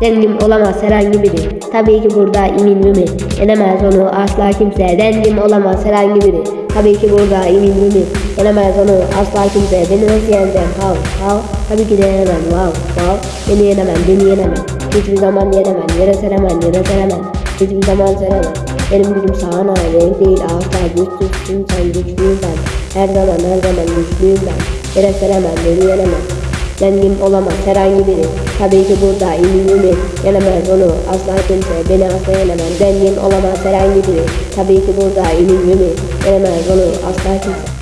Dengim olamaz herhangi biri. Tabii ki burada imin mi? Yenemez onu asla kimse. Dengim olamaz herhangi biri. Tabii ki burada imin mi? Yenemez onu asla kimse. Beni nasıl yeneceğim? Hav hav. Tabii ki de yenemem. Wow wow. Beni yenemem. Beni yenemem. Hiçbir zaman yenemem. Yere seremem. Yere seremem. Hiçbir zaman seremem. Benim gücüm sahana renk değil asla güçsüzsün sen güçlüyüm ben Her zaman her zaman güçlüyüm ben Yere seremem beni yenemem Dengim olamaz herhangi biri. Tabii ki burada iyiliğimi Yenemez onu. Asla kimse Beni asla yenemez Dengim olamaz herhangi biri. Tabii ki burada iyiliğimi Yenemez onu. Asla kimse